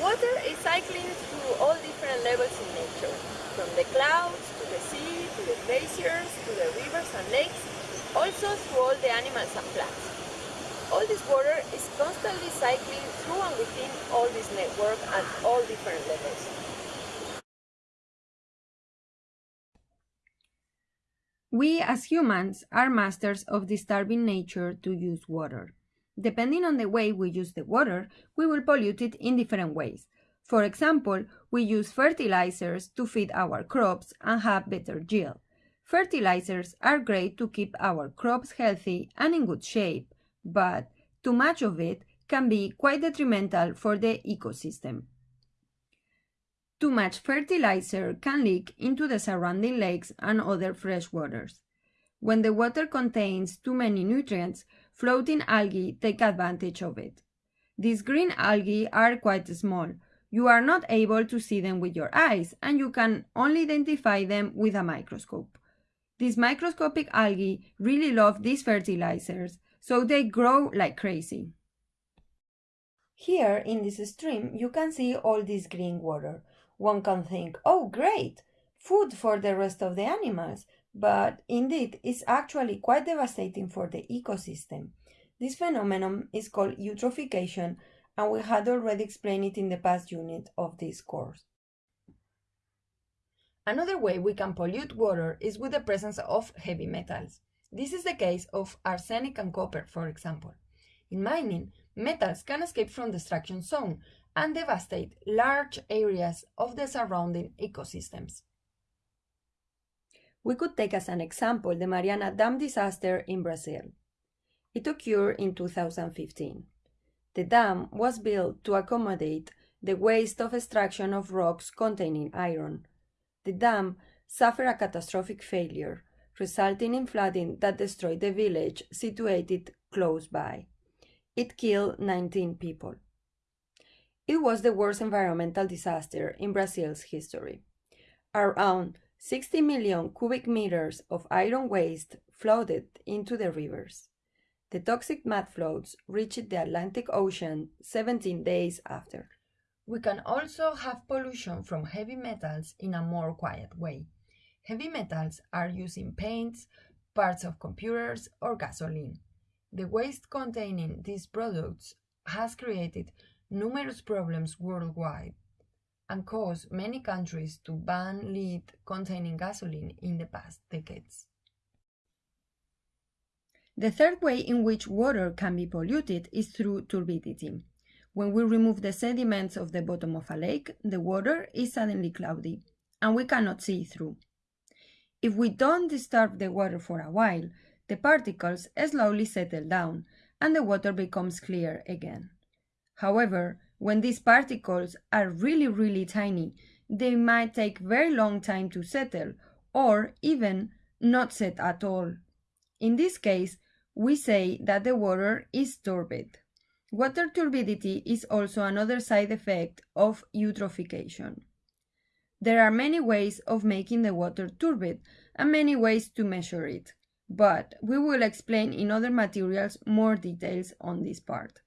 Water is cycling through all different levels in nature, from the clouds to the sea, to the glaciers, to the rivers and lakes, also through all the animals and plants. All this water is constantly cycling through and within all this network at all different levels. We as humans are masters of disturbing nature to use water. Depending on the way we use the water, we will pollute it in different ways. For example, we use fertilizers to feed our crops and have better yield. Fertilizers are great to keep our crops healthy and in good shape, but too much of it can be quite detrimental for the ecosystem. Too much fertilizer can leak into the surrounding lakes and other fresh waters. When the water contains too many nutrients, floating algae take advantage of it. These green algae are quite small. You are not able to see them with your eyes, and you can only identify them with a microscope. These microscopic algae really love these fertilizers, so they grow like crazy. Here in this stream, you can see all this green water. One can think, oh great, food for the rest of the animals, but indeed it's actually quite devastating for the ecosystem. This phenomenon is called eutrophication and we had already explained it in the past unit of this course. Another way we can pollute water is with the presence of heavy metals. This is the case of arsenic and copper, for example. In mining, metals can escape from the extraction zone and devastate large areas of the surrounding ecosystems. We could take as an example the Mariana Dam disaster in Brazil. It occurred in 2015. The dam was built to accommodate the waste of extraction of rocks containing iron. The dam suffered a catastrophic failure, resulting in flooding that destroyed the village situated close by. It killed 19 people. It was the worst environmental disaster in Brazil's history. Around 60 million cubic meters of iron waste flooded into the rivers. The toxic mud flows reached the Atlantic Ocean 17 days after. We can also have pollution from heavy metals in a more quiet way. Heavy metals are used in paints, parts of computers, or gasoline. The waste containing these products has created numerous problems worldwide and caused many countries to ban lead containing gasoline in the past decades. The third way in which water can be polluted is through turbidity. When we remove the sediments of the bottom of a lake, the water is suddenly cloudy, and we cannot see through. If we don't disturb the water for a while, the particles slowly settle down, and the water becomes clear again. However, when these particles are really, really tiny, they might take very long time to settle or even not set at all. In this case, we say that the water is turbid. Water turbidity is also another side effect of eutrophication. There are many ways of making the water turbid and many ways to measure it, but we will explain in other materials more details on this part.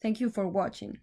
Thank you for watching.